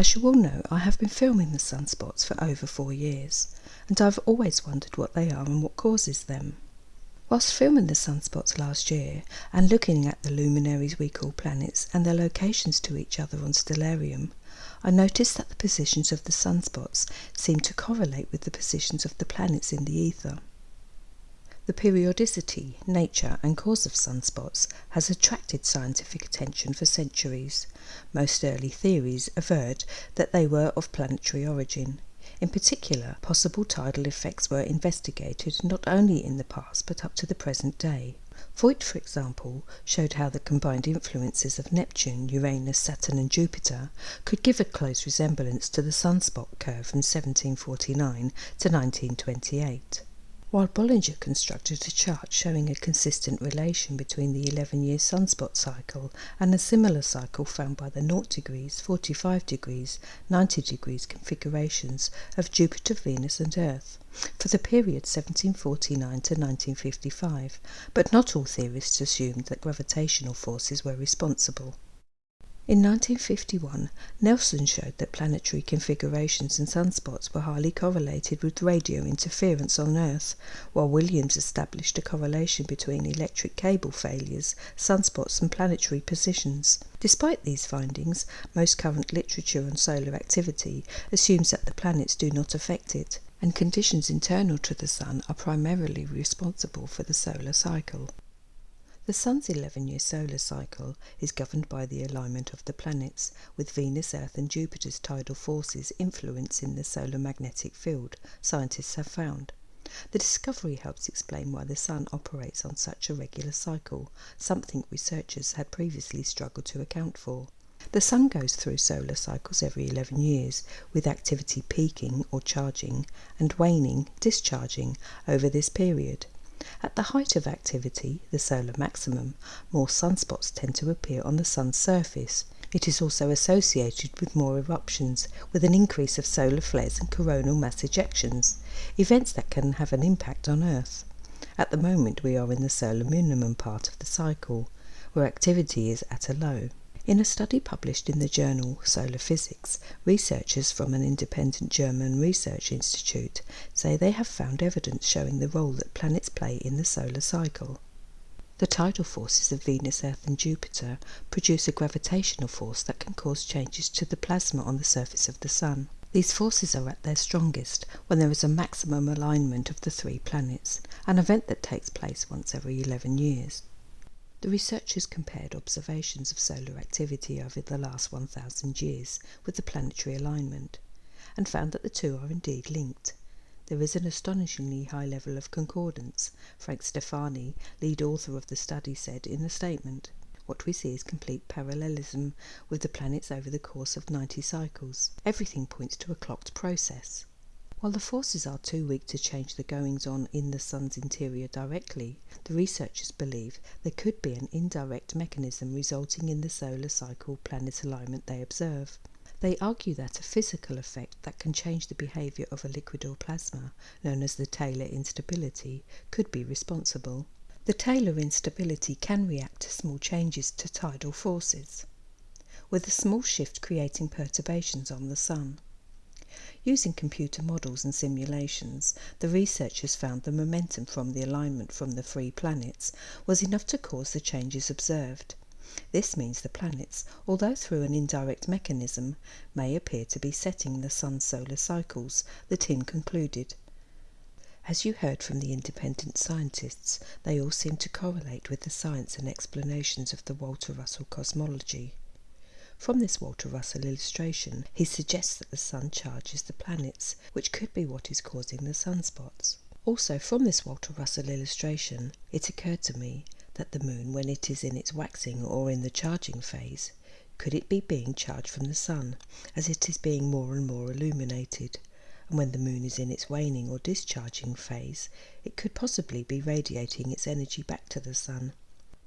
As you all know, I have been filming the sunspots for over four years, and I've always wondered what they are and what causes them. Whilst filming the sunspots last year and looking at the luminaries we call planets and their locations to each other on Stellarium, I noticed that the positions of the sunspots seem to correlate with the positions of the planets in the ether. The periodicity, nature, and cause of sunspots has attracted scientific attention for centuries. Most early theories averred that they were of planetary origin. In particular, possible tidal effects were investigated not only in the past but up to the present day. Voigt, for example, showed how the combined influences of Neptune, Uranus, Saturn, and Jupiter could give a close resemblance to the sunspot curve from 1749 to 1928 while Bollinger constructed a chart showing a consistent relation between the 11-year sunspot cycle and a similar cycle found by the 0 degrees, 45 degrees, 90 degrees configurations of Jupiter, Venus and Earth for the period 1749 to 1955, but not all theorists assumed that gravitational forces were responsible. In 1951, Nelson showed that planetary configurations and sunspots were highly correlated with radio interference on Earth, while Williams established a correlation between electric cable failures, sunspots and planetary positions. Despite these findings, most current literature on solar activity assumes that the planets do not affect it, and conditions internal to the Sun are primarily responsible for the solar cycle. The Sun's 11-year solar cycle is governed by the alignment of the planets, with Venus, Earth and Jupiter's tidal forces influencing the solar magnetic field, scientists have found. The discovery helps explain why the Sun operates on such a regular cycle, something researchers had previously struggled to account for. The Sun goes through solar cycles every 11 years, with activity peaking or charging and waning, discharging, over this period. At the height of activity, the solar maximum, more sunspots tend to appear on the Sun's surface. It is also associated with more eruptions, with an increase of solar flares and coronal mass ejections, events that can have an impact on Earth. At the moment we are in the solar minimum part of the cycle, where activity is at a low. In a study published in the journal Solar Physics, researchers from an independent German research institute say they have found evidence showing the role that planets play in the solar cycle. The tidal forces of Venus, Earth and Jupiter produce a gravitational force that can cause changes to the plasma on the surface of the Sun. These forces are at their strongest when there is a maximum alignment of the three planets, an event that takes place once every 11 years. The researchers compared observations of solar activity over the last 1,000 years with the planetary alignment, and found that the two are indeed linked. There is an astonishingly high level of concordance, Frank Stefani, lead author of the study, said in a statement. What we see is complete parallelism with the planets over the course of 90 cycles. Everything points to a clocked process. While the forces are too weak to change the goings on in the Sun's interior directly, the researchers believe there could be an indirect mechanism resulting in the solar cycle planet alignment they observe. They argue that a physical effect that can change the behavior of a liquid or plasma, known as the Tayler instability, could be responsible. The Tayler instability can react to small changes to tidal forces, with a small shift creating perturbations on the Sun. Using computer models and simulations, the researchers found the momentum from the alignment from the three planets was enough to cause the changes observed. This means the planets, although through an indirect mechanism, may appear to be setting the Sun's solar cycles, the team concluded. As you heard from the independent scientists, they all seem to correlate with the science and explanations of the Walter Russell cosmology. From this Walter Russell illustration, he suggests that the Sun charges the planets, which could be what is causing the sunspots. Also, from this Walter Russell illustration, it occurred to me that the Moon, when it is in its waxing or in the charging phase, could it be being charged from the Sun, as it is being more and more illuminated? And when the Moon is in its waning or discharging phase, it could possibly be radiating its energy back to the Sun.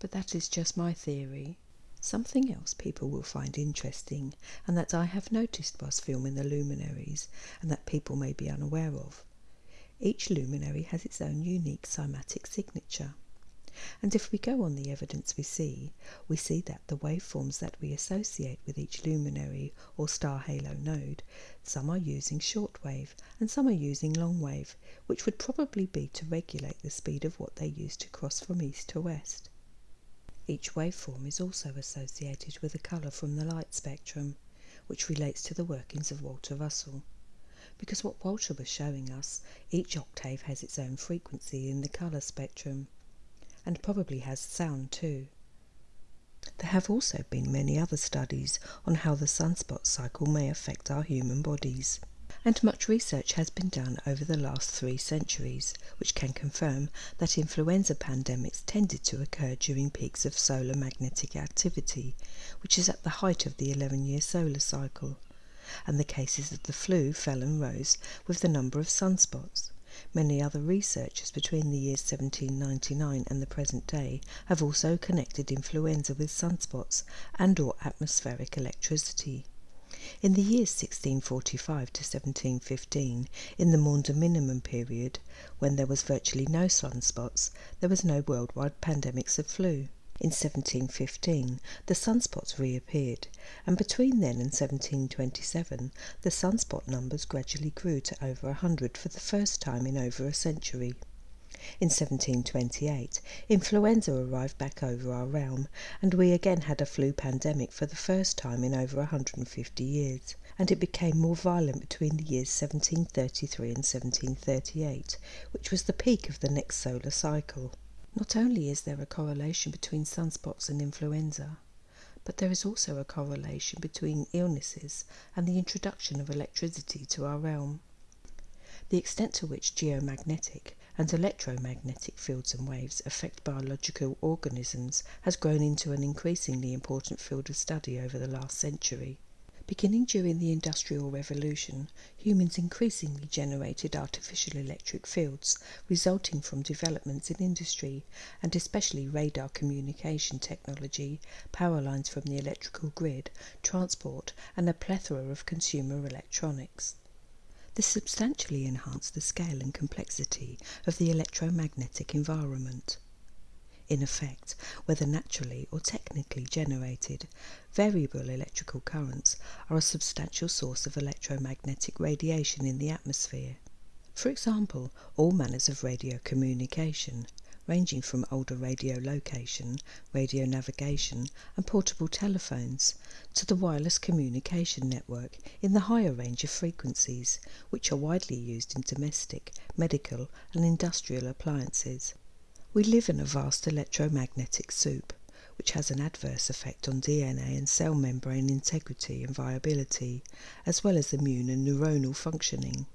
But that is just my theory. Something else people will find interesting, and that I have noticed whilst filming the luminaries, and that people may be unaware of. Each luminary has its own unique cymatic signature. And if we go on the evidence we see, we see that the waveforms that we associate with each luminary or star halo node, some are using shortwave and some are using longwave, which would probably be to regulate the speed of what they use to cross from east to west. Each waveform is also associated with a colour from the light spectrum, which relates to the workings of Walter Russell. Because what Walter was showing us, each octave has its own frequency in the colour spectrum and probably has sound too. There have also been many other studies on how the sunspot cycle may affect our human bodies. And much research has been done over the last three centuries, which can confirm that influenza pandemics tended to occur during peaks of solar magnetic activity, which is at the height of the 11 year solar cycle. And the cases of the flu fell and rose with the number of sunspots. Many other researchers between the years 1799 and the present day have also connected influenza with sunspots and or atmospheric electricity. In the years 1645 to 1715, in the Maunder minimum period, when there was virtually no sunspots, there was no worldwide pandemics of flu. In 1715 the sunspots reappeared, and between then and 1727 the sunspot numbers gradually grew to over a hundred for the first time in over a century. In 1728 influenza arrived back over our realm, and we again had a flu pandemic for the first time in over 150 years, and it became more violent between the years 1733 and 1738, which was the peak of the next solar cycle. Not only is there a correlation between sunspots and influenza, but there is also a correlation between illnesses and the introduction of electricity to our realm. The extent to which geomagnetic and electromagnetic fields and waves affect biological organisms has grown into an increasingly important field of study over the last century. Beginning during the Industrial Revolution, humans increasingly generated artificial electric fields resulting from developments in industry and especially radar communication technology, power lines from the electrical grid, transport, and a plethora of consumer electronics. This substantially enhanced the scale and complexity of the electromagnetic environment in effect, whether naturally or technically generated, variable electrical currents are a substantial source of electromagnetic radiation in the atmosphere. For example, all manners of radio communication, ranging from older radio location, radio navigation, and portable telephones, to the wireless communication network in the higher range of frequencies, which are widely used in domestic, medical, and industrial appliances. We live in a vast electromagnetic soup, which has an adverse effect on DNA and cell membrane integrity and viability, as well as immune and neuronal functioning.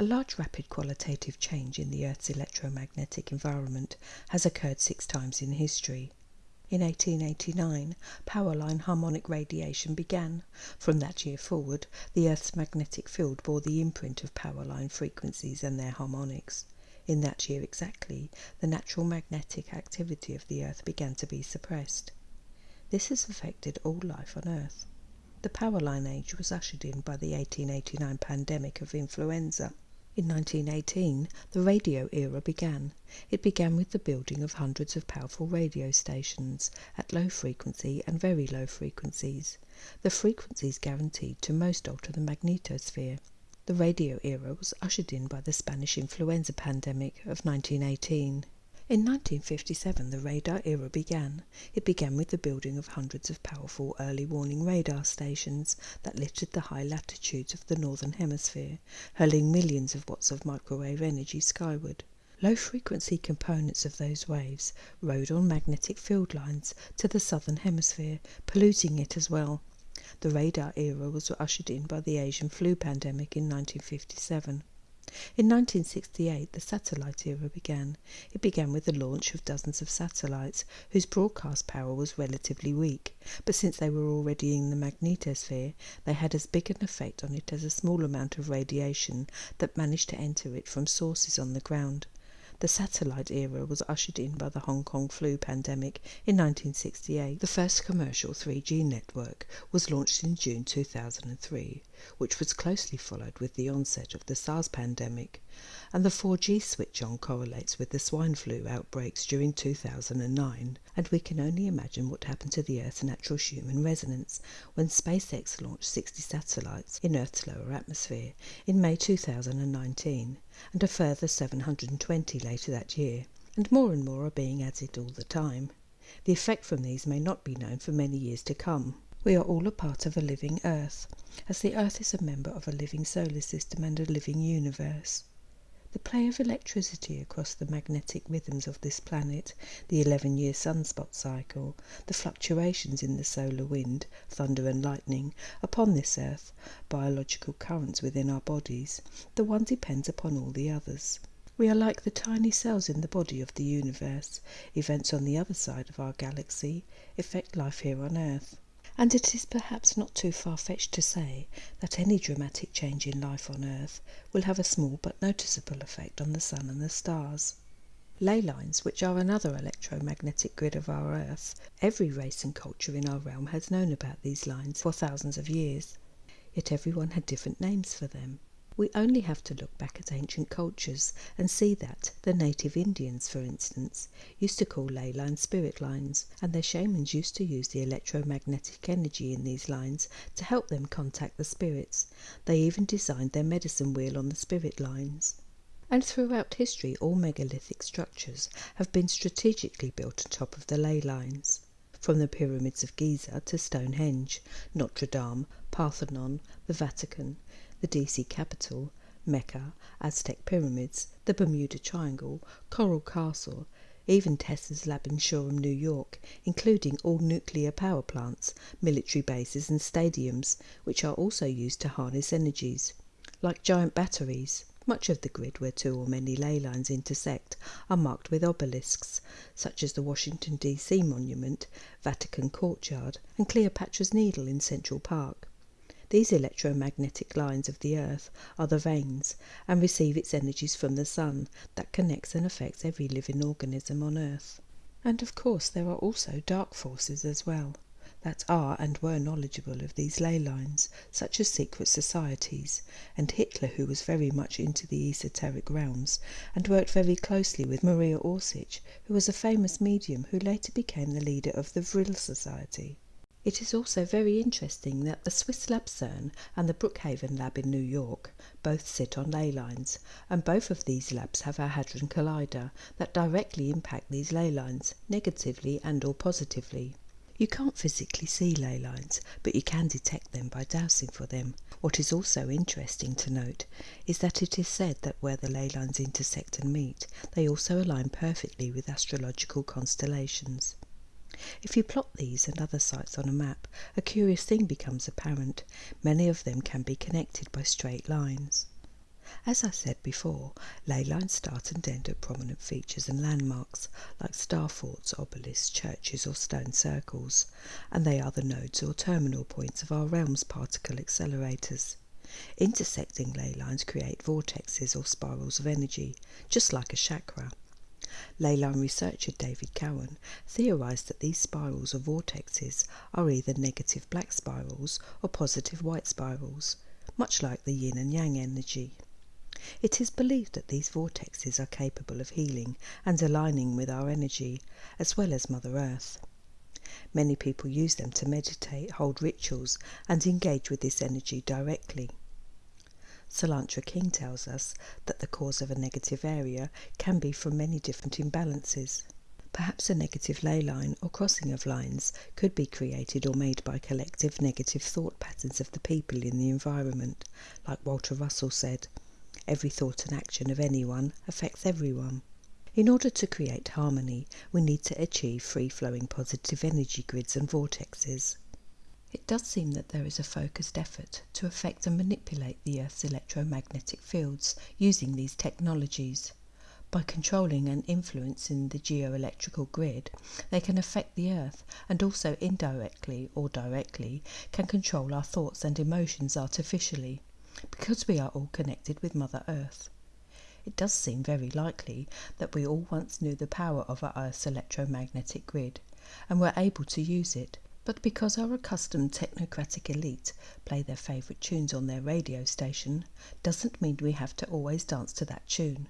A large rapid qualitative change in the Earth's electromagnetic environment has occurred six times in history. In 1889, power line harmonic radiation began. From that year forward, the Earth's magnetic field bore the imprint of power line frequencies and their harmonics. In that year exactly, the natural magnetic activity of the Earth began to be suppressed. This has affected all life on Earth. The power line age was ushered in by the 1889 pandemic of influenza. In 1918, the radio era began. It began with the building of hundreds of powerful radio stations at low frequency and very low frequencies. The frequencies guaranteed to most alter the magnetosphere. The radio era was ushered in by the Spanish influenza pandemic of 1918. In 1957 the radar era began. It began with the building of hundreds of powerful early warning radar stations that littered the high latitudes of the northern hemisphere, hurling millions of watts of microwave energy skyward. Low frequency components of those waves rode on magnetic field lines to the southern hemisphere, polluting it as well. The radar era was ushered in by the Asian flu pandemic in 1957. In 1968 the satellite era began. It began with the launch of dozens of satellites whose broadcast power was relatively weak, but since they were already in the magnetosphere they had as big an effect on it as a small amount of radiation that managed to enter it from sources on the ground. The satellite era was ushered in by the Hong Kong flu pandemic in 1968. The first commercial 3G network was launched in June 2003, which was closely followed with the onset of the SARS pandemic, and the 4G switch on correlates with the swine flu outbreaks during 2009. And we can only imagine what happened to the Earth's natural human resonance when SpaceX launched 60 satellites in Earth's lower atmosphere in May 2019 and a further 720 later that year, and more and more are being added all the time. The effect from these may not be known for many years to come. We are all a part of a living Earth, as the Earth is a member of a living solar system and a living universe. The play of electricity across the magnetic rhythms of this planet, the 11 year sunspot cycle, the fluctuations in the solar wind, thunder and lightning, upon this earth, biological currents within our bodies, the one depends upon all the others. We are like the tiny cells in the body of the universe. Events on the other side of our galaxy affect life here on earth. And it is perhaps not too far fetched to say that any dramatic change in life on earth will have a small but noticeable effect on the sun and the stars. Ley lines, which are another electromagnetic grid of our earth, every race and culture in our realm has known about these lines for thousands of years, yet everyone had different names for them. We only have to look back at ancient cultures and see that the native Indians, for instance, used to call ley lines spirit lines, and their shamans used to use the electromagnetic energy in these lines to help them contact the spirits. They even designed their medicine wheel on the spirit lines. And throughout history, all megalithic structures have been strategically built on top of the ley lines. From the pyramids of Giza to Stonehenge, Notre Dame, Parthenon, the Vatican, the DC capital, Mecca, Aztec pyramids, the Bermuda Triangle, Coral Castle, even Tesla's lab in Shoreham, New York, including all nuclear power plants, military bases, and stadiums, which are also used to harness energies. Like giant batteries, much of the grid where two or many ley lines intersect are marked with obelisks, such as the Washington, D.C. Monument, Vatican Courtyard, and Cleopatra's Needle in Central Park. These electromagnetic lines of the earth are the veins, and receive its energies from the sun, that connects and affects every living organism on earth. And of course there are also dark forces as well, that are and were knowledgeable of these ley lines, such as secret societies, and Hitler who was very much into the esoteric realms, and worked very closely with Maria Orsic, who was a famous medium who later became the leader of the Vril Society. It is also very interesting that the Swiss lab CERN and the Brookhaven lab in New York both sit on ley lines, and both of these labs have a hadron collider that directly impact these ley lines, negatively and or positively. You can't physically see ley lines, but you can detect them by dowsing for them. What is also interesting to note is that it is said that where the ley lines intersect and meet, they also align perfectly with astrological constellations. If you plot these and other sites on a map, a curious thing becomes apparent. Many of them can be connected by straight lines. As I said before, ley lines start and end at prominent features and landmarks, like star forts, obelisks, churches, or stone circles, and they are the nodes or terminal points of our realm's particle accelerators. Intersecting ley lines create vortexes or spirals of energy, just like a chakra. Leyline researcher David Cowan theorized that these spirals or vortexes are either negative black spirals or positive white spirals, much like the yin and yang energy. It is believed that these vortexes are capable of healing and aligning with our energy, as well as Mother Earth. Many people use them to meditate, hold rituals, and engage with this energy directly. Salantra King tells us that the cause of a negative area can be from many different imbalances. Perhaps a negative ley line or crossing of lines could be created or made by collective negative thought patterns of the people in the environment. Like Walter Russell said, every thought and action of anyone affects everyone. In order to create harmony, we need to achieve free flowing positive energy grids and vortexes. It does seem that there is a focused effort to affect and manipulate the Earth's electromagnetic fields using these technologies. By controlling and influencing the geoelectrical grid, they can affect the Earth and also indirectly or directly can control our thoughts and emotions artificially, because we are all connected with Mother Earth. it does seem very likely that we all once knew the power of our Earth's electromagnetic grid and were able to use it, but because our accustomed technocratic elite play their favourite tunes on their radio station, doesn't mean we have to always dance to that tune.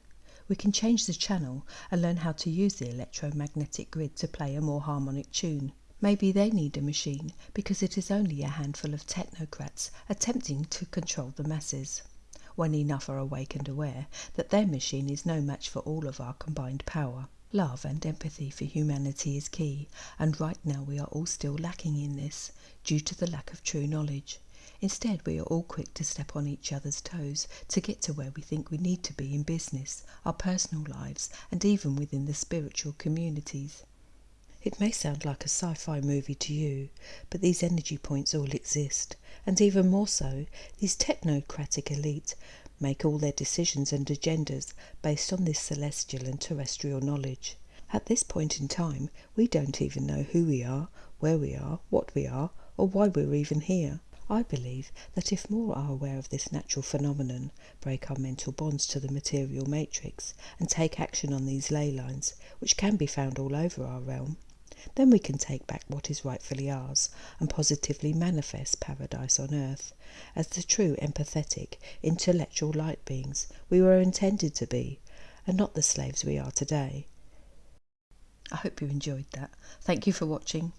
We can change the channel and learn how to use the electromagnetic grid to play a more harmonic tune. Maybe they need a machine because it is only a handful of technocrats attempting to control the masses. When enough are awake and aware that their machine is no match for all of our combined power. Love and empathy for humanity is key, and right now we are all still lacking in this due to the lack of true knowledge. Instead, we are all quick to step on each other's toes to get to where we think we need to be in business, our personal lives, and even within the spiritual communities. It may sound like a sci fi movie to you, but these energy points all exist, and even more so, these technocratic elite make all their decisions and agendas based on this celestial and terrestrial knowledge. At this point in time, we don't even know who we are, where we are, what we are, or why we're even here. I believe that if more are aware of this natural phenomenon, break our mental bonds to the material matrix, and take action on these ley lines, which can be found all over our realm, then we can take back what is rightfully ours and positively manifest paradise on earth as the true empathetic, intellectual light beings we were intended to be, and not the slaves we are today. I hope you enjoyed that. Thank you for watching.